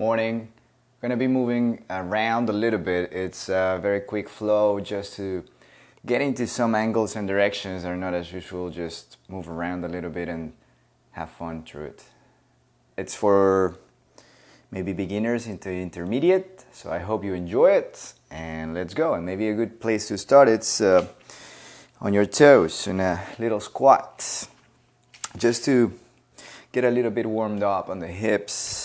morning. Gonna be moving around a little bit. It's a very quick flow just to get into some angles and directions are not as usual. Just move around a little bit and have fun through it. It's for maybe beginners into intermediate, so I hope you enjoy it. And let's go. And maybe a good place to start. It's uh, on your toes in a little squat, just to get a little bit warmed up on the hips,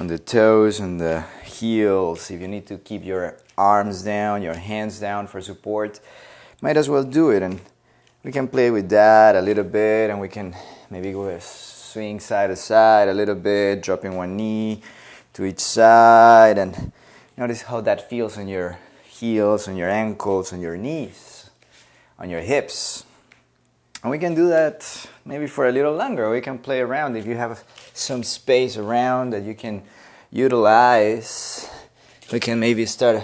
on the toes, and the heels. If you need to keep your arms down, your hands down for support, might as well do it. And we can play with that a little bit, and we can maybe go swing side to side a little bit, dropping one knee to each side, and notice how that feels on your heels, on your ankles, on your knees, on your hips. And we can do that maybe for a little longer. We can play around if you have some space around that you can utilize. We can maybe start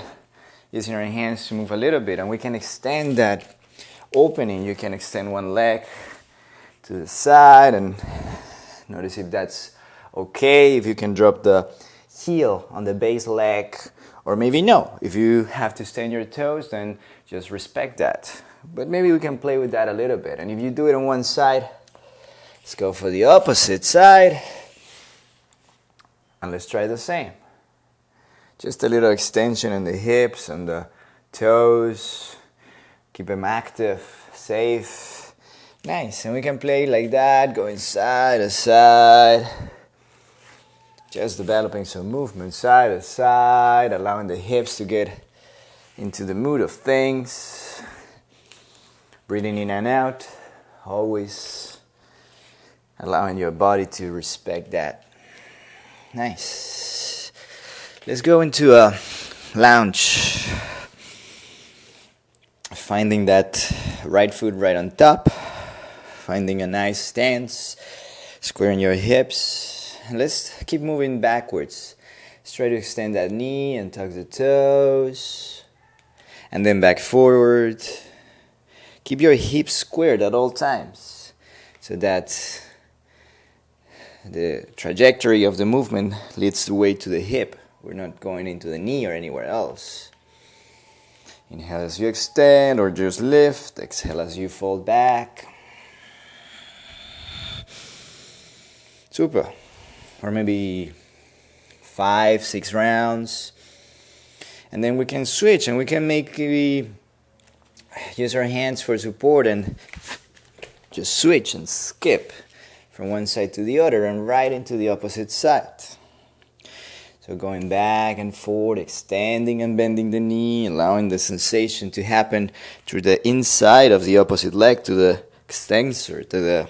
using our hands to move a little bit and we can extend that opening. You can extend one leg to the side and notice if that's okay. If you can drop the heel on the base leg or maybe no. If you have to stay on your toes, then just respect that. But maybe we can play with that a little bit. And if you do it on one side, let's go for the opposite side. And let's try the same. Just a little extension in the hips and the toes. Keep them active, safe. Nice. And we can play like that, going side to side. Just developing some movement side to side, allowing the hips to get into the mood of things. Breathing in and out, always allowing your body to respect that. Nice. Let's go into a lounge. Finding that right foot right on top, finding a nice stance, squaring your hips. Let's keep moving backwards. Let's try to extend that knee and tuck the toes, and then back forward Keep your hips squared at all times so that the trajectory of the movement leads the way to the hip. We're not going into the knee or anywhere else. Inhale as you extend or just lift. Exhale as you fold back. Super. Or maybe five, six rounds. And then we can switch and we can make maybe use our hands for support and just switch and skip from one side to the other and right into the opposite side. So going back and forth, extending and bending the knee, allowing the sensation to happen through the inside of the opposite leg to the extensor, to the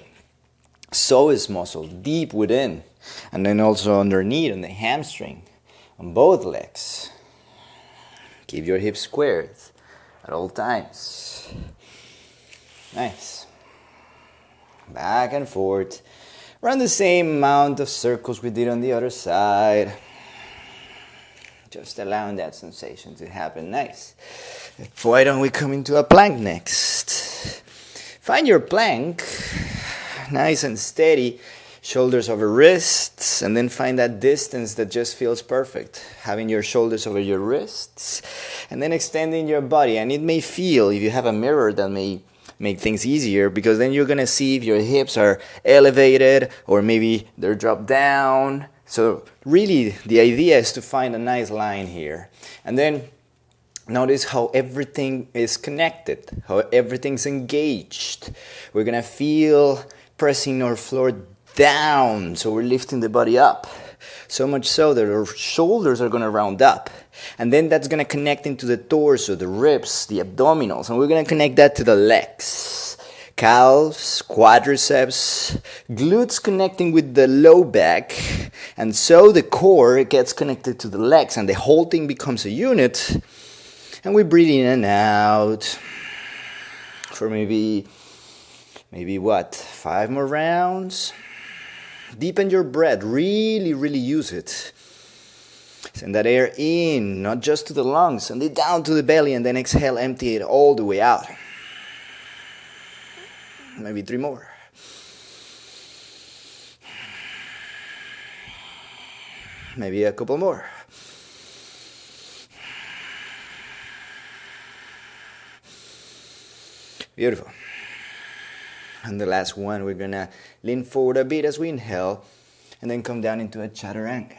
psoas muscle deep within, and then also underneath on the hamstring on both legs. Keep your hips squared at all times. Nice. Back and forth. Run the same amount of circles we did on the other side. Just allowing that sensation to happen. Nice. Why don't we come into a plank next? Find your plank, nice and steady shoulders over wrists, and then find that distance that just feels perfect. Having your shoulders over your wrists, and then extending your body. And it may feel, if you have a mirror, that may make things easier because then you're gonna see if your hips are elevated or maybe they're dropped down. So, really, the idea is to find a nice line here. And then notice how everything is connected, how everything's engaged. We're gonna feel pressing our floor down. So we're lifting the body up. So much so that our shoulders are going to round up. And then that's going to connect into the torso, the ribs, the abdominals. And we're going to connect that to the legs. Calves, quadriceps, glutes connecting with the low back. And so the core gets connected to the legs and the whole thing becomes a unit. And we breathe in and out for maybe, maybe what, five more rounds? Deepen your breath, really, really use it. Send that air in, not just to the lungs, send it down to the belly, and then exhale, empty it all the way out. Maybe three more. Maybe a couple more. Beautiful. And the last one, we're gonna lean forward a bit as we inhale and then come down into a chaturanga.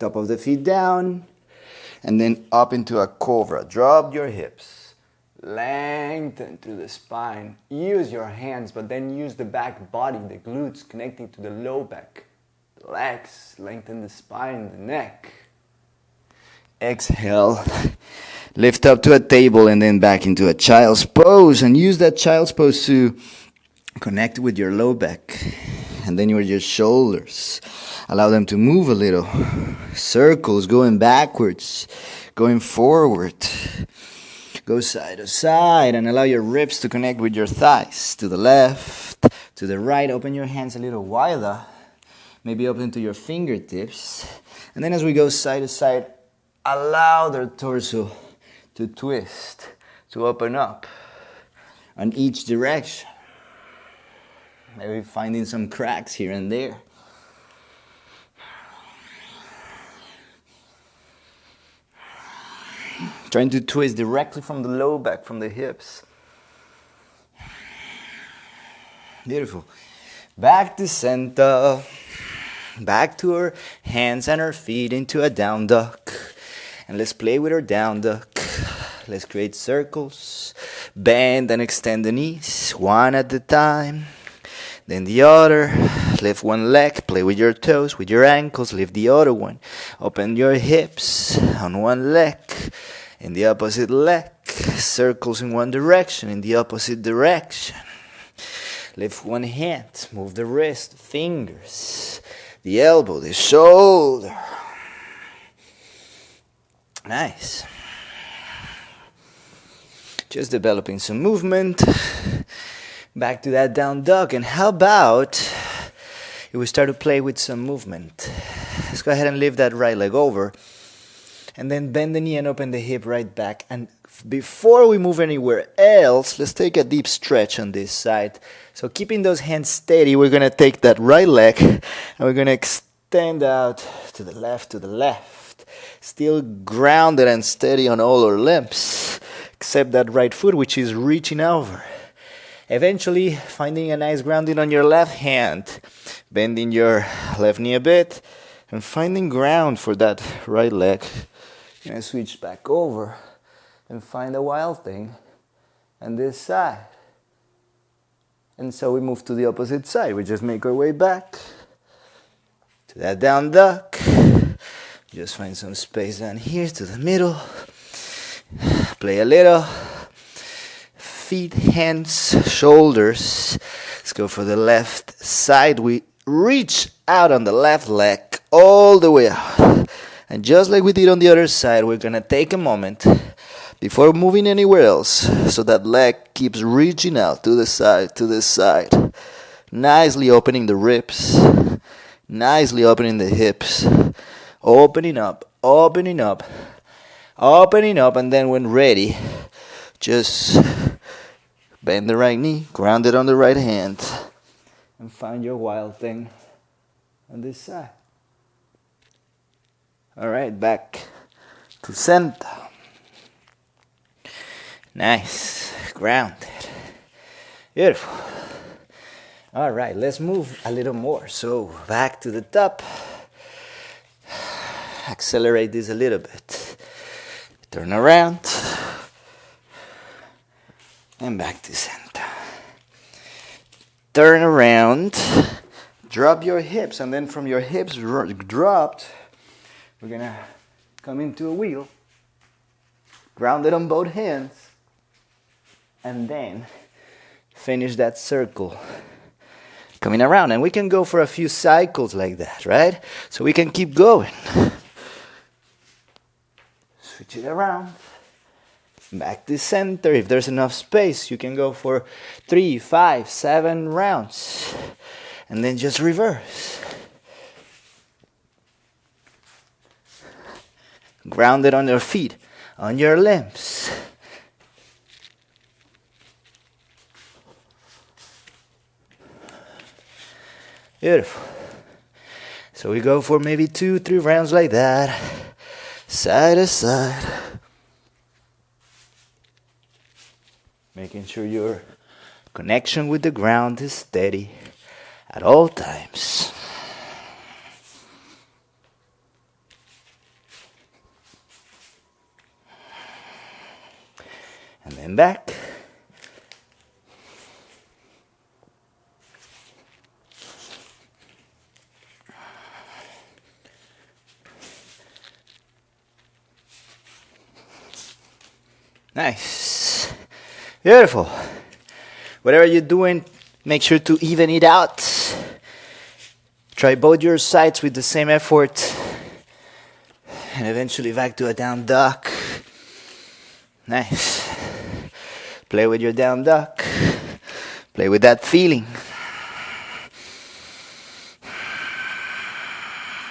Top of the feet down and then up into a cobra. Drop your hips. Lengthen through the spine. Use your hands, but then use the back body, the glutes connecting to the low back. The legs, lengthen the spine, the neck. Exhale. Lift up to a table and then back into a child's pose and use that child's pose to connect with your low back and then your shoulders. Allow them to move a little. Circles going backwards, going forward. Go side to side and allow your ribs to connect with your thighs. To the left, to the right. Open your hands a little wider. Maybe open to your fingertips. And then as we go side to side, allow their torso to twist, to open up on each direction. Maybe finding some cracks here and there. Trying to twist directly from the low back, from the hips. Beautiful. Back to center. Back to our hands and our feet into a down dog. And let's play with our down dog. Let's create circles. Bend and extend the knees, one at a time. Then the other. Lift one leg, play with your toes, with your ankles, lift the other one. Open your hips on one leg. In the opposite leg, circles in one direction, in the opposite direction. Lift one hand, move the wrist, fingers, the elbow, the shoulder. Nice. Just developing some movement. Back to that down dog. And how about if we start to play with some movement? Let's go ahead and lift that right leg over. And then bend the knee and open the hip right back. And before we move anywhere else, let's take a deep stretch on this side. So keeping those hands steady, we're gonna take that right leg and we're gonna extend out to the left, to the left. Still grounded and steady on all our limbs, except that right foot, which is reaching over. Eventually, finding a nice grounding on your left hand, bending your left knee a bit, and finding ground for that right leg. You're switch back over and find a wild thing on this side. And so we move to the opposite side. We just make our way back to that down dog. Just find some space down here to the middle. Play a little. Feet, hands, shoulders. Let's go for the left side. We reach out on the left leg all the way out. And just like we did on the other side, we're gonna take a moment before moving anywhere else so that leg keeps reaching out to the side, to the side. Nicely opening the ribs, nicely opening the hips, opening up, opening up, opening up, and then when ready, just bend the right knee, ground it on the right hand, and find your wild thing on this side. All right, back to center. Nice, grounded. Beautiful. All right, let's move a little more. So back to the top. Accelerate this a little bit. Turn around. And back to center. Turn around. Drop your hips, and then from your hips dropped, we're gonna come into a wheel. Grounded on both hands and then finish that circle coming around and we can go for a few cycles like that right so we can keep going switch it around. Back to center. If there's enough space you can go for three five seven rounds. And then just reverse. Grounded on your feet on your limbs. Beautiful. So we go for maybe two, three rounds like that, side to side. Making sure your connection with the ground is steady at all times. And then back. Nice. Beautiful. Whatever you're doing, make sure to even it out. Try both your sides with the same effort. And eventually back to a down dog. Nice. Play with your down dog. Play with that feeling.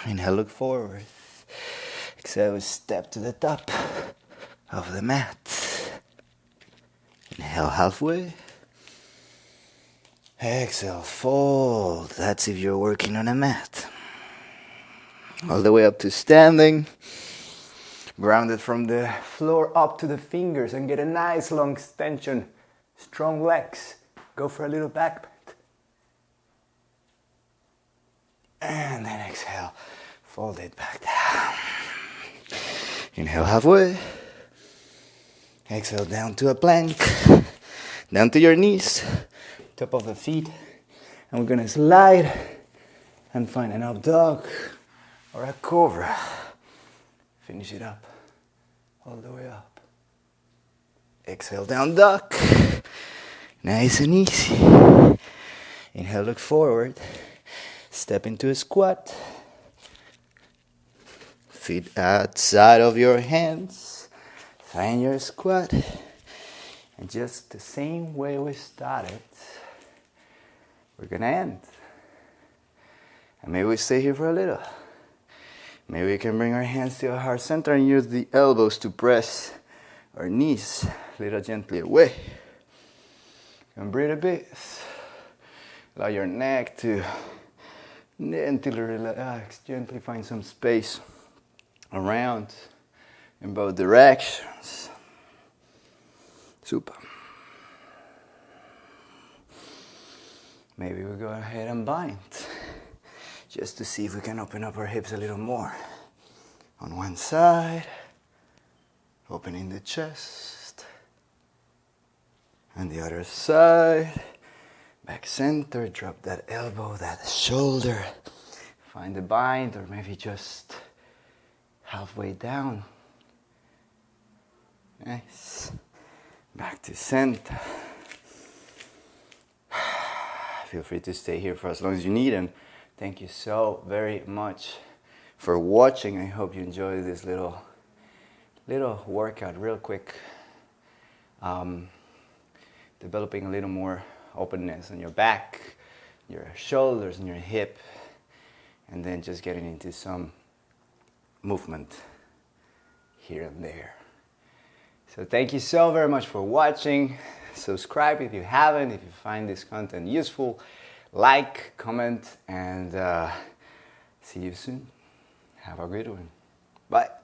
Inhale, look forward. Exhale, step to the top of the mat. Inhale halfway. Exhale, fold. That's if you're working on a mat. All the way up to standing. Grounded from the floor up to the fingers and get a nice long extension. Strong legs. Go for a little back bend. And then exhale, fold it back down. Inhale halfway. Exhale down to a plank. Down to your knees, top of the feet. And we're gonna slide and find an up dog or a cobra. Finish it up all the way up. Exhale down dog. Nice and easy. Inhale, look forward. Step into a squat. Feet outside of your hands. Find your squat. And just the same way we started, we're gonna end. And maybe we stay here for a little. Maybe we can bring our hands to our heart center and use the elbows to press our knees a little gently away. And breathe a bit. Allow your neck to gently relax, gently find some space around in both directions. Super. Maybe we go ahead and bind just to see if we can open up our hips a little more. On one side, opening the chest, and the other side, back center, drop that elbow, that shoulder, find the bind, or maybe just halfway down. Nice. Back to center. Feel free to stay here for as long as you need and thank you so very much for watching. I hope you enjoyed this little little workout real quick. Um, developing a little more openness on your back, your shoulders and your hip and then just getting into some movement here and there. So thank you so very much for watching. Subscribe if you haven't, if you find this content useful. Like, comment, and uh, see you soon. Have a great one. Bye.